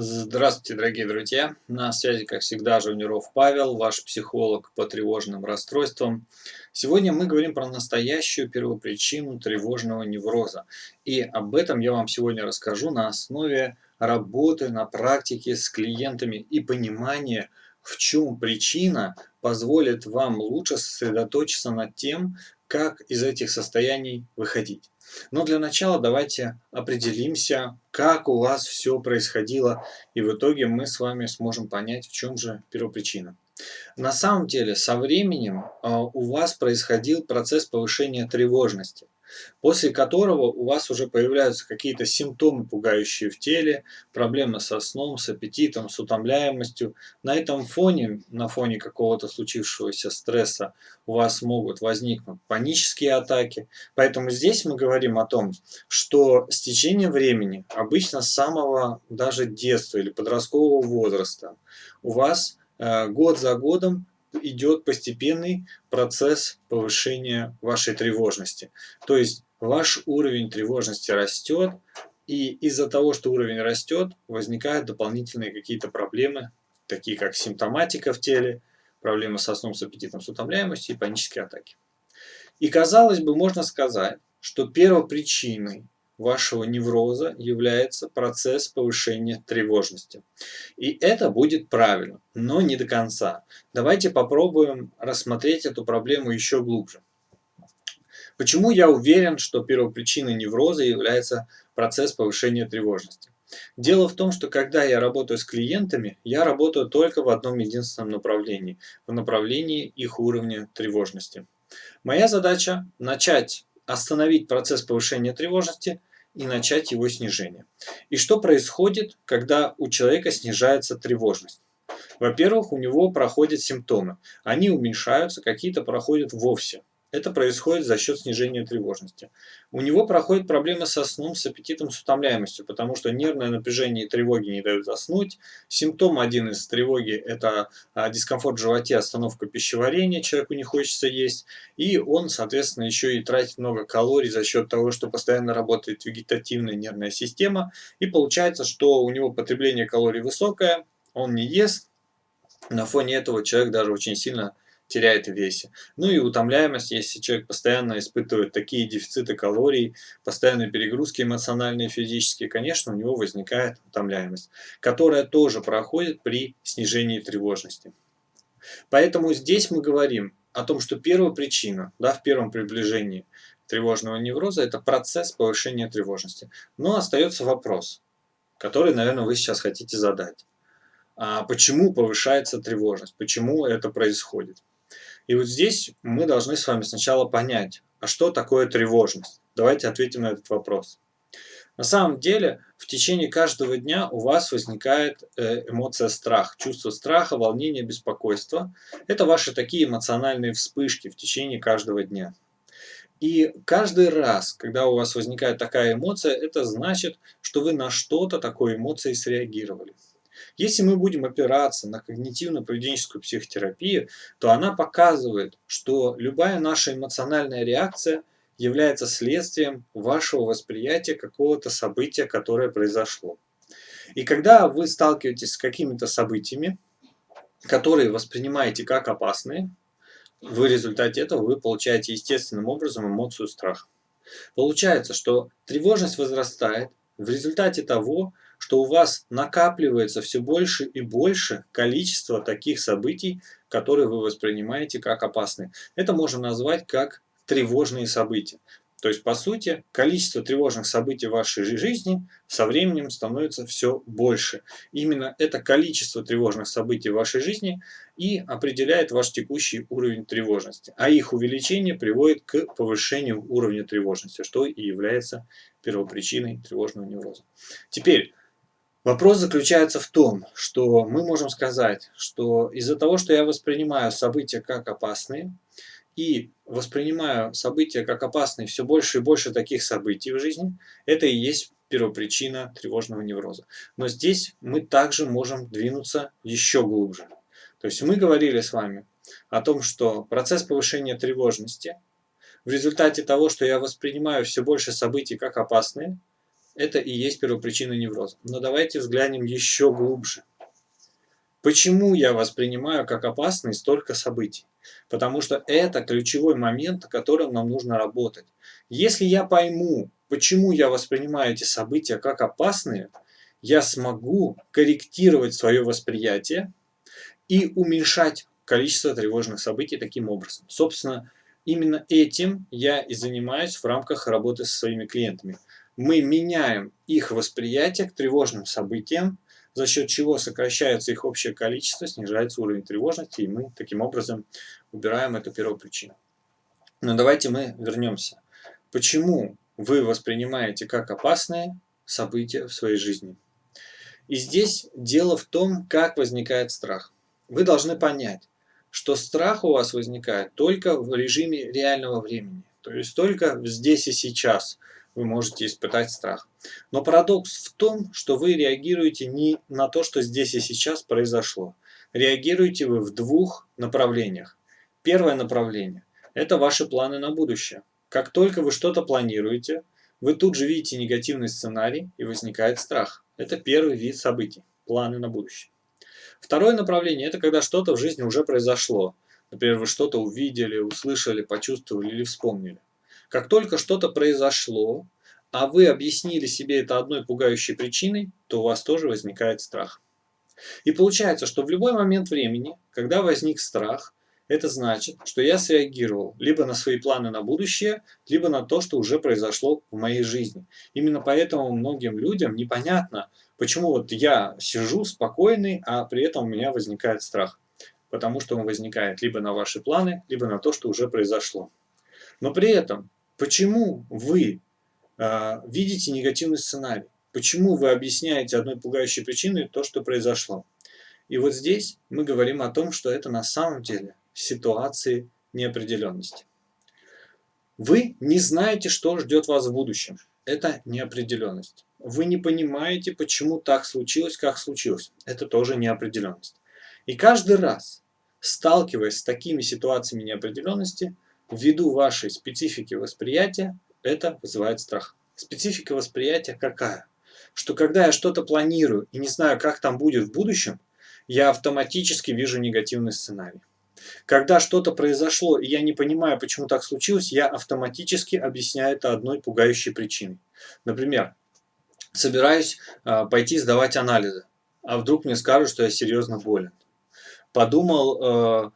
Здравствуйте, дорогие друзья! На связи, как всегда, Жуниров Павел, ваш психолог по тревожным расстройствам. Сегодня мы говорим про настоящую первопричину тревожного невроза. И об этом я вам сегодня расскажу на основе работы на практике с клиентами и понимания, в чем причина позволит вам лучше сосредоточиться над тем, как из этих состояний выходить. Но для начала давайте определимся, как у вас все происходило, и в итоге мы с вами сможем понять, в чем же первопричина. На самом деле, со временем а, у вас происходил процесс повышения тревожности после которого у вас уже появляются какие-то симптомы, пугающие в теле, проблемы со сном, с аппетитом, с утомляемостью. На этом фоне, на фоне какого-то случившегося стресса у вас могут возникнуть панические атаки. Поэтому здесь мы говорим о том, что с течением времени, обычно с самого даже детства или подросткового возраста, у вас э, год за годом идет постепенный процесс повышения вашей тревожности. То есть ваш уровень тревожности растет, и из-за того, что уровень растет, возникают дополнительные какие-то проблемы, такие как симптоматика в теле, проблемы со сном, с аппетитом, с утомляемостью и панические атаки. И казалось бы, можно сказать, что первопричиной вашего невроза является процесс повышения тревожности. И это будет правильно, но не до конца. Давайте попробуем рассмотреть эту проблему еще глубже. Почему я уверен, что первопричиной невроза является процесс повышения тревожности? Дело в том, что когда я работаю с клиентами, я работаю только в одном единственном направлении, в направлении их уровня тревожности. Моя задача начать остановить процесс повышения тревожности и начать его снижение. И что происходит, когда у человека снижается тревожность? Во-первых, у него проходят симптомы. Они уменьшаются, какие-то проходят вовсе. Это происходит за счет снижения тревожности. У него проходят проблемы со сном, с аппетитом, с утомляемостью, потому что нервное напряжение и тревоги не дают заснуть. Симптом один из тревоги – это а, дискомфорт в животе, остановка пищеварения, человеку не хочется есть. И он, соответственно, еще и тратит много калорий за счет того, что постоянно работает вегетативная нервная система. И получается, что у него потребление калорий высокое, он не ест. На фоне этого человек даже очень сильно теряет в весе. Ну и утомляемость, если человек постоянно испытывает такие дефициты калорий, постоянные перегрузки эмоциональные физические, конечно, у него возникает утомляемость, которая тоже проходит при снижении тревожности. Поэтому здесь мы говорим о том, что первая причина да, в первом приближении тревожного невроза – это процесс повышения тревожности. Но остается вопрос, который, наверное, вы сейчас хотите задать. А почему повышается тревожность? Почему это происходит? И вот здесь мы должны с вами сначала понять, а что такое тревожность? Давайте ответим на этот вопрос. На самом деле, в течение каждого дня у вас возникает э, эмоция страх, чувство страха, волнения, беспокойства. Это ваши такие эмоциональные вспышки в течение каждого дня. И каждый раз, когда у вас возникает такая эмоция, это значит, что вы на что-то такой эмоцией среагировали. Если мы будем опираться на когнитивно-поведенческую психотерапию, то она показывает, что любая наша эмоциональная реакция является следствием вашего восприятия какого-то события, которое произошло. И когда вы сталкиваетесь с какими-то событиями, которые воспринимаете как опасные, в результате этого вы получаете естественным образом эмоцию страха. Получается, что тревожность возрастает в результате того, что у вас накапливается все больше и больше количество таких событий, которые вы воспринимаете как опасные. Это можно назвать как тревожные события. То есть, по сути, количество тревожных событий в вашей жизни со временем становится все больше. Именно это количество тревожных событий в вашей жизни и определяет ваш текущий уровень тревожности. А их увеличение приводит к повышению уровня тревожности, что и является первопричиной тревожного невроза. Теперь, Вопрос заключается в том, что мы можем сказать, что из-за того, что я воспринимаю события как опасные, и воспринимаю события как опасные, все больше и больше таких событий в жизни, это и есть первопричина тревожного невроза. Но здесь мы также можем двинуться еще глубже. То есть мы говорили с вами о том, что процесс повышения тревожности в результате того, что я воспринимаю все больше событий как опасные, это и есть первопричина невроза. Но давайте взглянем еще глубже. Почему я воспринимаю как опасные столько событий? Потому что это ключевой момент, о котором нам нужно работать. Если я пойму, почему я воспринимаю эти события как опасные, я смогу корректировать свое восприятие и уменьшать количество тревожных событий таким образом. Собственно, именно этим я и занимаюсь в рамках работы со своими клиентами. Мы меняем их восприятие к тревожным событиям, за счет чего сокращается их общее количество, снижается уровень тревожности, и мы таким образом убираем эту первопричину. Но давайте мы вернемся. Почему вы воспринимаете как опасные события в своей жизни? И здесь дело в том, как возникает страх. Вы должны понять, что страх у вас возникает только в режиме реального времени. То есть только здесь и сейчас вы можете испытать страх. Но парадокс в том, что вы реагируете не на то, что здесь и сейчас произошло. Реагируете вы в двух направлениях. Первое направление – это ваши планы на будущее. Как только вы что-то планируете, вы тут же видите негативный сценарий и возникает страх. Это первый вид событий – планы на будущее. Второе направление – это когда что-то в жизни уже произошло. Например, вы что-то увидели, услышали, почувствовали или вспомнили. Как только что-то произошло, а вы объяснили себе это одной пугающей причиной, то у вас тоже возникает страх. И получается, что в любой момент времени, когда возник страх, это значит, что я среагировал либо на свои планы на будущее, либо на то, что уже произошло в моей жизни. Именно поэтому многим людям непонятно, почему вот я сижу спокойный, а при этом у меня возникает страх. Потому что он возникает либо на ваши планы, либо на то, что уже произошло. Но при этом, почему вы э, видите негативный сценарий? Почему вы объясняете одной пугающей причиной то, что произошло? И вот здесь мы говорим о том, что это на самом деле ситуации неопределенности. Вы не знаете, что ждет вас в будущем. Это неопределенность. Вы не понимаете, почему так случилось, как случилось. Это тоже неопределенность. И каждый раз, сталкиваясь с такими ситуациями неопределенности, ввиду вашей специфики восприятия, это вызывает страх. Специфика восприятия какая? Что когда я что-то планирую и не знаю, как там будет в будущем, я автоматически вижу негативный сценарий. Когда что-то произошло, и я не понимаю, почему так случилось, я автоматически объясняю это одной пугающей причиной. Например, собираюсь э, пойти сдавать анализы, а вдруг мне скажут, что я серьезно болен. Подумал, э,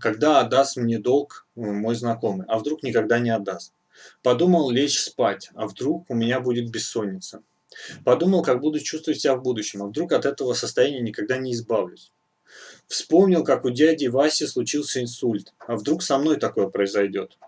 когда отдаст мне долг мой знакомый, а вдруг никогда не отдаст. Подумал лечь спать, а вдруг у меня будет бессонница. Подумал, как буду чувствовать себя в будущем, а вдруг от этого состояния никогда не избавлюсь. Вспомнил, как у дяди Васи случился инсульт. А вдруг со мной такое произойдет?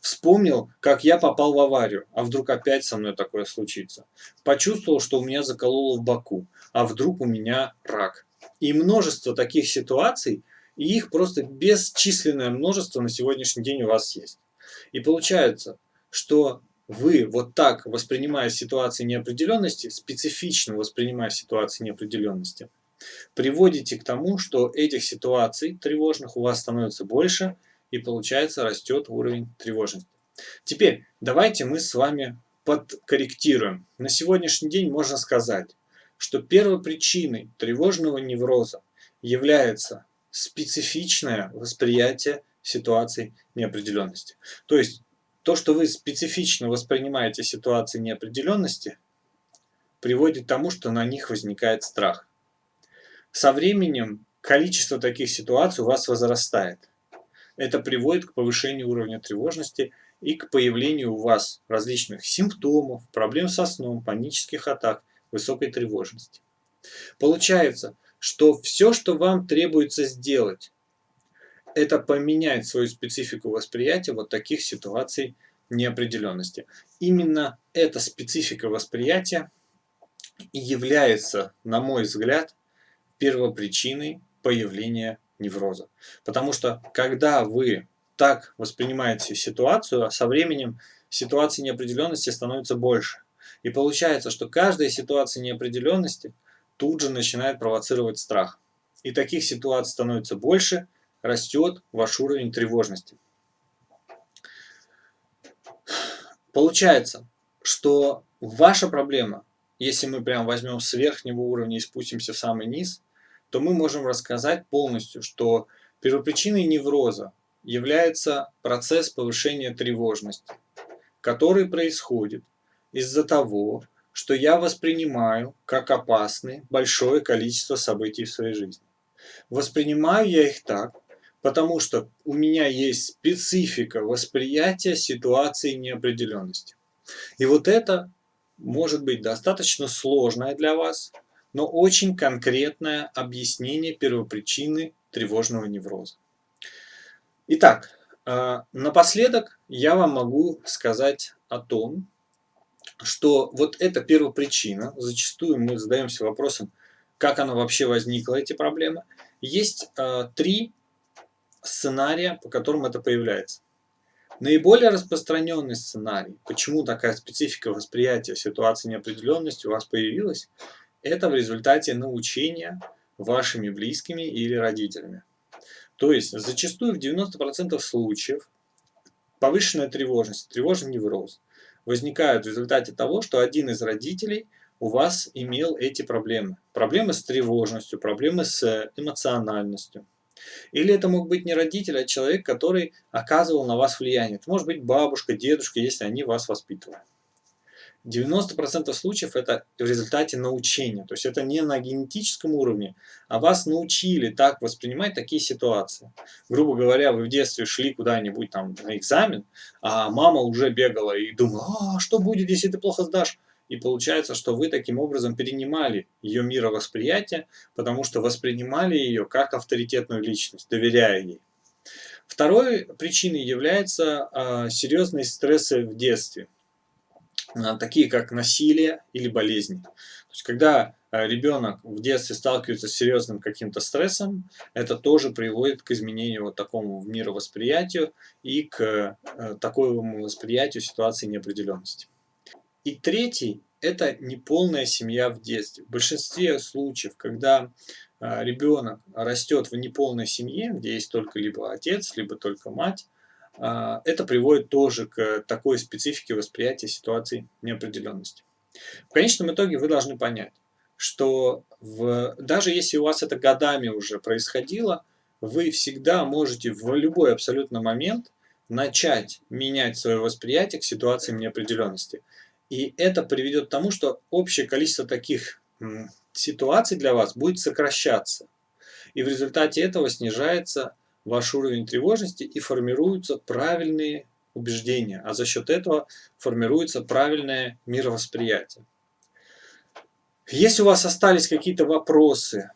Вспомнил, как я попал в аварию, а вдруг опять со мной такое случится. Почувствовал, что у меня закололо в боку, а вдруг у меня рак. И множество таких ситуаций, и их просто бесчисленное множество на сегодняшний день у вас есть. И получается, что вы вот так, воспринимая ситуации неопределенности, специфично воспринимая ситуации неопределенности, приводите к тому, что этих ситуаций тревожных у вас становится больше, и получается растет уровень тревожности. Теперь давайте мы с вами подкорректируем. На сегодняшний день можно сказать, что первопричиной тревожного невроза является специфичное восприятие ситуаций неопределенности. То есть то, что вы специфично воспринимаете ситуации неопределенности, приводит к тому, что на них возникает страх. Со временем количество таких ситуаций у вас возрастает. Это приводит к повышению уровня тревожности и к появлению у вас различных симптомов, проблем со сном, панических атак, высокой тревожности. Получается, что все, что вам требуется сделать, это поменять свою специфику восприятия вот таких ситуаций неопределенности. Именно эта специфика восприятия является, на мой взгляд, первопричиной появления невроза. Потому что когда вы так воспринимаете ситуацию, со временем ситуации неопределенности становится больше. И получается, что каждая ситуация неопределенности тут же начинает провоцировать страх. И таких ситуаций становится больше, растет ваш уровень тревожности. Получается, что ваша проблема если мы прям возьмем с верхнего уровня и спустимся в самый низ, то мы можем рассказать полностью, что первопричиной невроза является процесс повышения тревожности, который происходит из-за того, что я воспринимаю как опасны большое количество событий в своей жизни. Воспринимаю я их так, потому что у меня есть специфика восприятия ситуации неопределенности. И вот это может быть достаточно сложное для вас, но очень конкретное объяснение первопричины тревожного невроза. Итак, э, напоследок я вам могу сказать о том, что вот эта первопричина, зачастую мы задаемся вопросом, как она вообще возникла, эти проблемы. Есть э, три сценария, по которым это появляется. Наиболее распространенный сценарий, почему такая специфика восприятия ситуации неопределенности у вас появилась, это в результате научения вашими близкими или родителями. То есть, зачастую в 90% случаев повышенная тревожность, тревожный невроз возникают в результате того, что один из родителей у вас имел эти проблемы. Проблемы с тревожностью, проблемы с эмоциональностью. Или это мог быть не родитель, а человек, который оказывал на вас влияние. Это может быть бабушка, дедушка, если они вас воспитывали. 90% случаев это в результате научения. То есть это не на генетическом уровне, а вас научили так воспринимать такие ситуации. Грубо говоря, вы в детстве шли куда-нибудь там на экзамен, а мама уже бегала и думала, а что будет, если ты плохо сдашь? И получается, что вы таким образом перенимали ее мировосприятие, потому что воспринимали ее как авторитетную личность, доверяя ей. Второй причиной является э, серьезные стрессы в детстве, такие как насилие или болезни. То есть, когда э, ребенок в детстве сталкивается с серьезным каким-то стрессом, это тоже приводит к изменению вот такому мировосприятию и к э, такому восприятию ситуации неопределенности. И третий – это неполная семья в детстве. В большинстве случаев, когда ребенок растет в неполной семье, где есть только либо отец, либо только мать, это приводит тоже к такой специфике восприятия ситуации неопределенности. В конечном итоге вы должны понять, что в, даже если у вас это годами уже происходило, вы всегда можете в любой абсолютно момент начать менять свое восприятие к ситуациям неопределенности. И это приведет к тому, что общее количество таких ситуаций для вас будет сокращаться. И в результате этого снижается ваш уровень тревожности и формируются правильные убеждения, а за счет этого формируется правильное мировосприятие. Если у вас остались какие-то вопросы,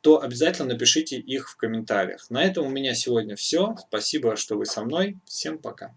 то обязательно напишите их в комментариях. На этом у меня сегодня все. Спасибо, что вы со мной. Всем пока.